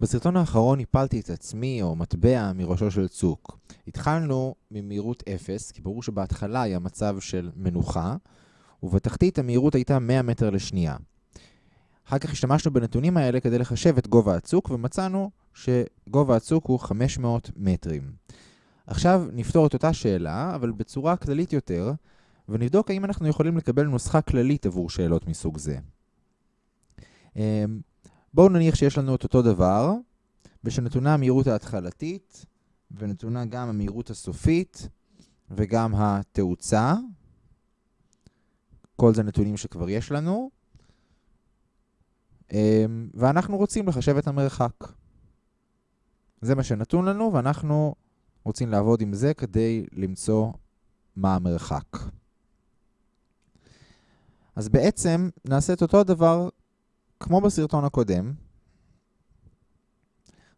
בסרטון האחרון הפלתי את עצמי או מטבע מראשו של צוק. התחלנו ממהירות 0, כי ברור שבהתחלה היה מצב של מנוחה, ובתחתית המהירות הייתה 100 מטר לשנייה. אחר כך השתמשנו בנתונים האלה כדי לחשב את גובה הצוק, ומצאנו שגובה הצוק הוא 500 מטרים. עכשיו נפתור את אותה שאלה, אבל בצורה כללית יותר, ונבדוק האם אנחנו יכולים לקבל נוסחה כללית עבור שאלות מסוג זה. בואו נניח שיש לנו את אותו דבר, ושנתונה המהירות ההתחלתית, ונתונה גם המהירות הסופית, וגם התאוצה. כל זה נתונים שכבר יש לנו. אמ, ואנחנו רוצים לחשב את המרחק. זה מה שנתון לנו, ואנחנו רוצים לעבוד עם זה כדי למצוא מה המרחק. אז בעצם נעשה את אותו הדבר כמו בסרטון הקודם,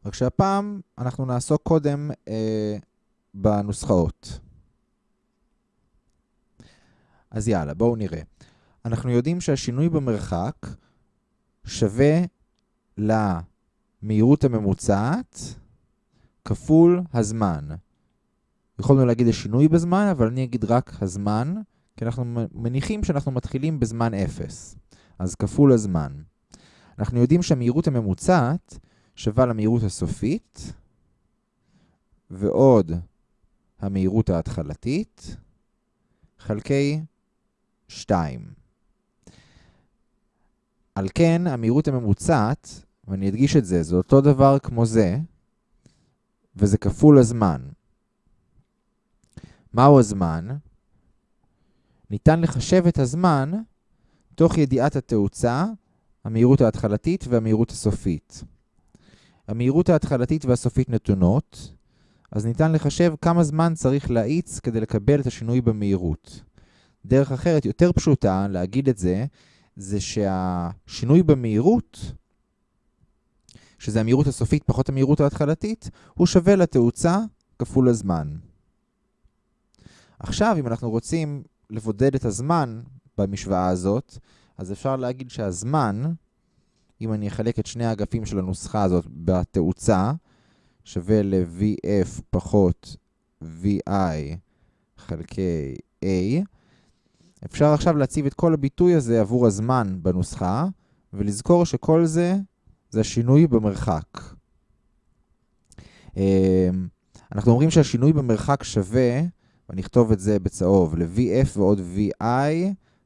רק שהפעם אנחנו נעסוק קודם אה, בנוסחאות. אז יאללה, בואו נראה. אנחנו יודעים שהשינוי במרחק שווה למהירות הממוצעת כפול הזמן. יכולנו להגיד השינוי בזמן, אבל אני אגיד רק הזמן, כי אנחנו מניחים שאנחנו מתחילים בזמן 0. אז כפול הזמן. אנחנו יודעים שהמהירות הממוצעת שווה למהירות הסופית, ועוד המהירות ההתחלתית, חלקי 2. על כן, המהירות הממוצעת, ואני אדגיש את זה, זה אותו דבר כמו זה, וזה כפול הזמן. מהו הזמן? ניתן לחשב את הזמן תוך ידיעת התאוצה המהירות ההתחלתית והמהירות הסופית. המהירות ההתחלתית והסופית נתונות, אז ניתן לחשב כמה זמן צריך להאיץ כדי לקבל את השינוי במהירות. דרך אחרת, יותר פשוטה להגיד את זה, זה שהשינוי במהירות, שזה המהירות הסופית פחות המהירות ההתחלתית, הוא שווה לתאוצה כפול הזמן. עכשיו, אם אנחנו רוצים לבודד את הזמן במשוואה הזאת, אז אפשר להגיד שהזמן, אם אני אחלק את שני האגפים של הנוסחה הזאת בתאוצה, שווה ל-VF פחות VI חלקי A. אפשר עכשיו להציב את כל הביטוי הזה עבור הזמן בנוסחה, ולזכור שכל זה זה השינוי במרחק. אמ, אנחנו אומרים שהשינוי במרחק שווה, ואני אכתוב את זה בצהוב, ל-VF ועוד VI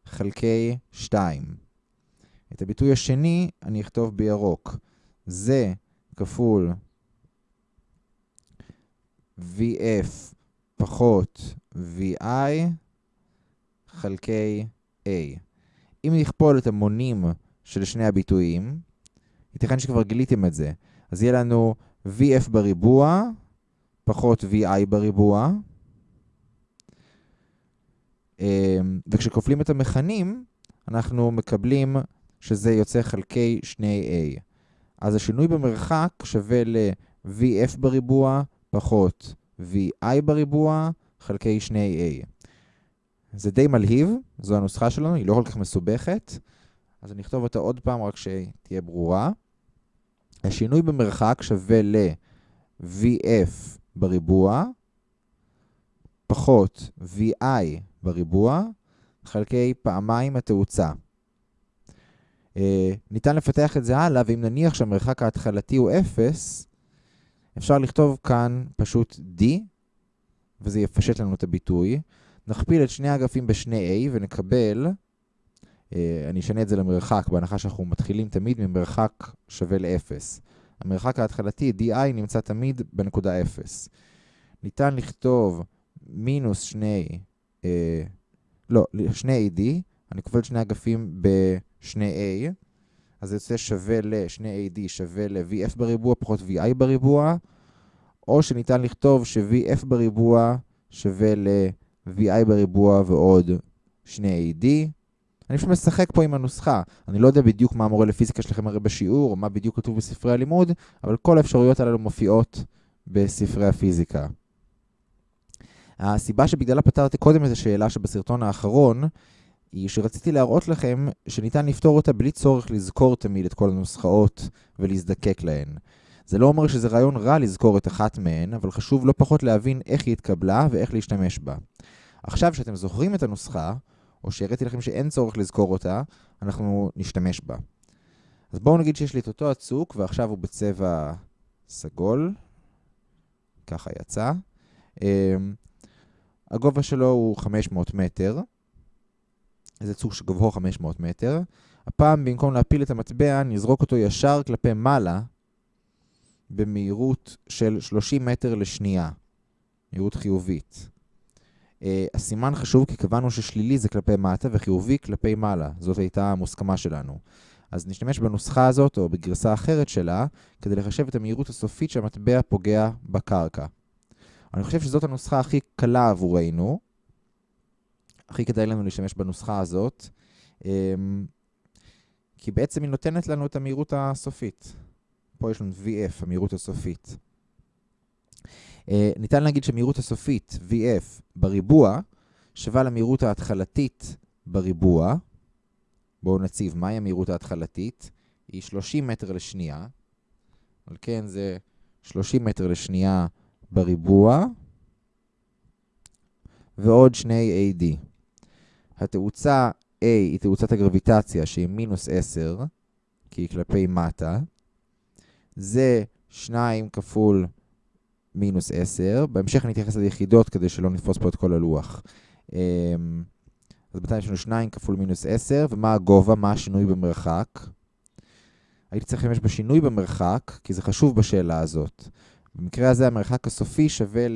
חלקי 2. את הביטוי השני אני אכתוב בירוק. זה כפול VF פחות VI חלקי A. אם נכפול את המונים של שני הביטויים, ייתכן שכבר גיליתם את זה, אז יהיה לנו VF בריבוע פחות VI בריבוע, וכשכופלים את המכנים, אנחנו מקבלים שזה יוצא חלקי 2a. אז השינוי במרחק שווה ל-vf בריבוע פחות vi בריבוע חלקי 2a. זה די מלהיב, זו הנוסחה שלנו, היא לא כל כך מסובכת, אז אני אכתוב אותה עוד פעם רק שתהיה ברורה. השינוי במרחק שווה ל-vf בריבוע פחות vi בריבוע חלקי פעמיים התאוצה. אה, ניתן לפתח את זה הלאה, ואם נניח שהמרחק ההתחלתי הוא 0, אפשר לכתוב כאן פשוט d, וזה יפשט לנו את הביטוי. נכפיל את שני האגפים ב-2a ונקבל, אה, אני אשנה את זה למרחק, בהנחה שאנחנו מתחילים תמיד ממרחק שווה ל-0. המרחק ההתחלתי, di, נמצא תמיד בנקודה 0. ניתן לכתוב מינוס 2 אה, לא, שני AD, אני כובל שני אגפים ב-2A, אז זה יוצא שווה ל-2AD שווה ל-VF בריבוע פחות VI בריבוע, או שניתן לכתוב ש-VF בריבוע שווה ל-VI בריבוע ועוד 2AD. אני פשוט משחק פה עם הנוסחה. אני לא יודע בדיוק מה המורה לפיזיקה שלכם הרי בשיעור, או מה בדיוק כתוב בספרי הלימוד, אבל כל האפשרויות האלו מופיעות בספרי הפיזיקה. הסיבה שבגללה פתרתי קודם את השאלה שבסרטון האחרון, היא שרציתי להראות לכם שניתן לפתור אותה בלי צורך לזכור תמיד את כל הנוסחאות ולהזדקק להן. זה לא אומר שזה רעיון רע לזכור את אחת מהן, אבל חשוב לא פחות להבין איך היא התקבלה ואיך להשתמש בה. עכשיו שאתם זוכרים את הנוסחה, או שהראיתי לכם שאין צורך לזכור אותה, אנחנו נשתמש בה. אז בואו נגיד שיש לי את אותו הצוק, ועכשיו הוא בצבע סגול. ככה יצא. הגובה שלו הוא 500 מטר. זה צוק שגובהו 500 מטר. הפעם, במקום להפיל את המטבע, נזרוק אותו ישר כלפי מעלה, במהירות של 30 מטר לשנייה. מהירות חיובית. Uh, הסימן חשוב כי קבענו ששלילי זה כלפי מטה וחיובי כלפי מעלה. זאת הייתה המוסכמה שלנו. אז נשתמש בנוסחה הזאת, או בגרסה אחרת שלה, כדי לחשב את המהירות הסופית שהמטבע פוגע בקרקע. אני חושב שזאת הנוסחה הכי קלה עבורנו. הכי כדאי לנו להשתמש בנוסחה הזאת, אמ, כי בעצם היא נותנת לנו את המהירות הסופית. פה יש לנו VF, המהירות הסופית. אה, ניתן להגיד שמהירות הסופית, VF, בריבוע, שווה למהירות ההתחלתית בריבוע. בואו נציב מהי המהירות ההתחלתית. היא 30 מטר לשנייה. על כן זה 30 מטר לשנייה בריבוע, ועוד שני AD. התאוצה A היא תאוצת הגרביטציה שהיא מינוס 10, כי היא כלפי מטה. זה 2 כפול מינוס 10. בהמשך אני אתייחס ליחידות כדי שלא נתפוס פה את כל הלוח. אמ, אז בינתיים יש לנו 2 כפול מינוס 10, ומה הגובה? מה השינוי במרחק? הייתי צריך להשתמש בשינוי במרחק, כי זה חשוב בשאלה הזאת. במקרה הזה המרחק הסופי שווה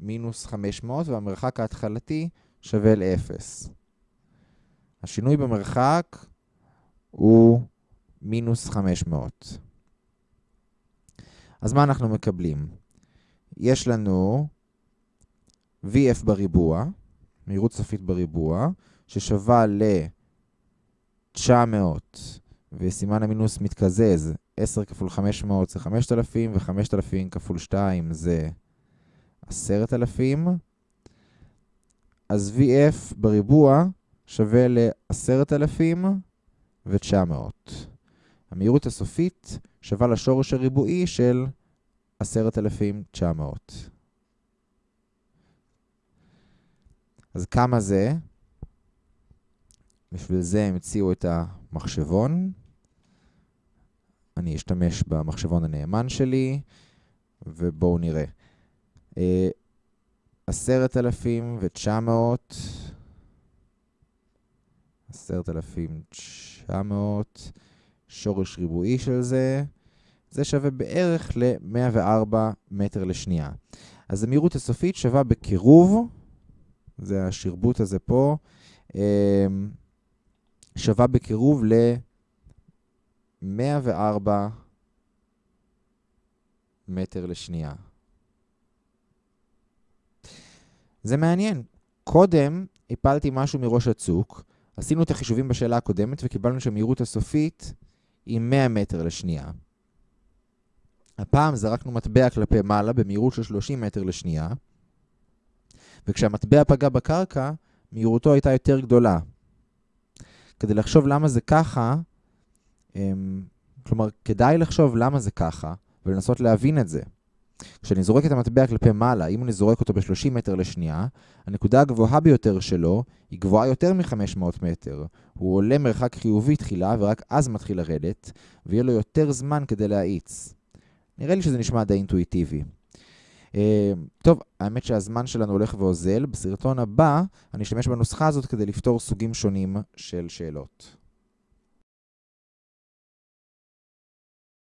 למינוס 500, והמרחק ההתחלתי שווה ל-0. השינוי במרחק הוא מינוס 500. אז מה אנחנו מקבלים? יש לנו VF בריבוע, מהירות סופית בריבוע, ששווה ל-900, וסימן המינוס מתקזז, 10 כפול 500 זה 5,000, ו-5,000 כפול 2 זה 10,000. אז VF בריבוע שווה ל-10,000 ו-900. המהירות הסופית שווה לשורש הריבועי של 10,900. אז כמה זה? בשביל זה המציאו את המחשבון. אני אשתמש במחשבון הנאמן שלי, ובואו נראה. אה, עשרת אלפים ותשע מאות, עשרת אלפים תשע מאות, שורש ריבועי של זה, זה שווה בערך ל-104 מטר לשנייה. אז המהירות הסופית שווה בקירוב, זה השרבוט הזה פה, אה, שווה בקירוב ל... 104 מטר לשנייה. זה מעניין. קודם הפלתי משהו מראש הצוק, עשינו את החישובים בשאלה הקודמת וקיבלנו שהמהירות הסופית היא 100 מטר לשנייה. הפעם זרקנו מטבע כלפי מעלה במהירות של 30 מטר לשנייה, וכשהמטבע פגע בקרקע, מהירותו הייתה יותר גדולה. כדי לחשוב למה זה ככה, כלומר, כדאי לחשוב למה זה ככה, ולנסות להבין את זה. כשאני זורק את המטבע כלפי מעלה, אם אני זורק אותו ב-30 מטר לשנייה, הנקודה הגבוהה ביותר שלו היא גבוהה יותר מ-500 מטר. הוא עולה מרחק חיובי תחילה, ורק אז מתחיל לרדת, ויהיה לו יותר זמן כדי להאיץ. נראה לי שזה נשמע די אינטואיטיבי. Uh, טוב, האמת שהזמן שלנו הולך ואוזל. בסרטון הבא אני אשתמש בנוסחה הזאת כדי לפתור סוגים שונים של שאלות.